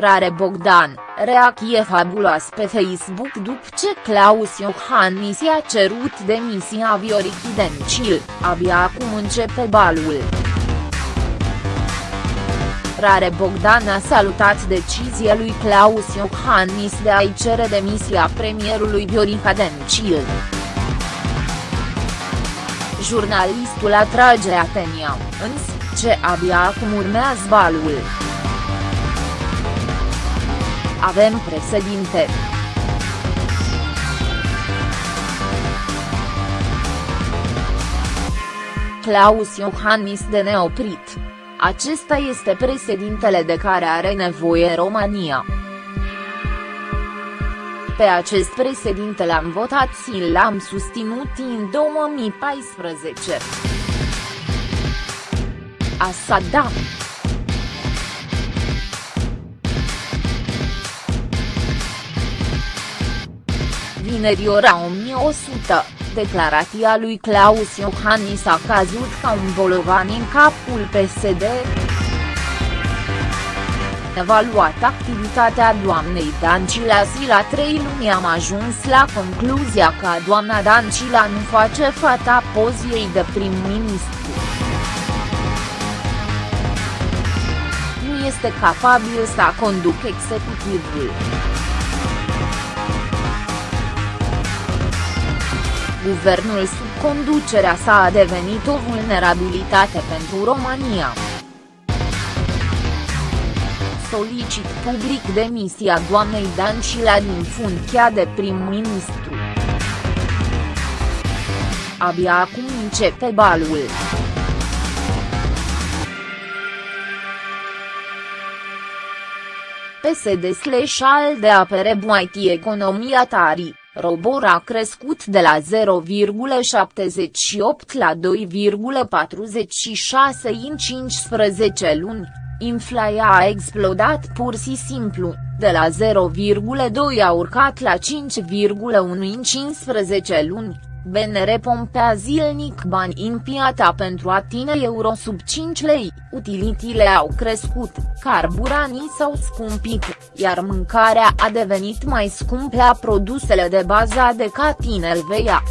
Rare Bogdan, reacție fabuloasă pe Facebook după ce Claus Iohannis i-a cerut demisia Viorichi Dencil, abia acum începe balul. Rare Bogdan a salutat decizia lui Claus Iohannis de a-i cere demisia premierului Viorica Dencil. Jurnalistul atrage atenția, însă, ce abia acum urmează balul. Avem președinte. Claus Iohannis de neoprit. Acesta este președintele de care are nevoie România. Pe acest președinte l-am votat și l-am susținut în 2014. Asta da. Vineri ora 1100, declarația lui Claus Iohannis a cazut ca un bolovan în capul PSD. Evaluat activitatea doamnei Dancila și la trei luni am ajuns la concluzia că doamna Dancila nu face fata poziei de prim-ministru. Nu este capabil să conducă executivul. Guvernul sub conducerea sa a devenit o vulnerabilitate pentru România. Solicit public demisia doamnei Dancila din funcția de prim-ministru. Abia acum începe balul. PSD slash de apere buaiti economia tarii. Robor a crescut de la 0,78 la 2,46 în 15 luni, inflația a explodat pur și simplu, de la 0,2 a urcat la 5,1 în 15 luni, BNR pompea zilnic bani în piața pentru a tine euro sub 5 lei, utilitile au crescut, carburanii s-au scumpit, iar mâncarea a devenit mai scumpă la produsele de bază de ca tinerveia.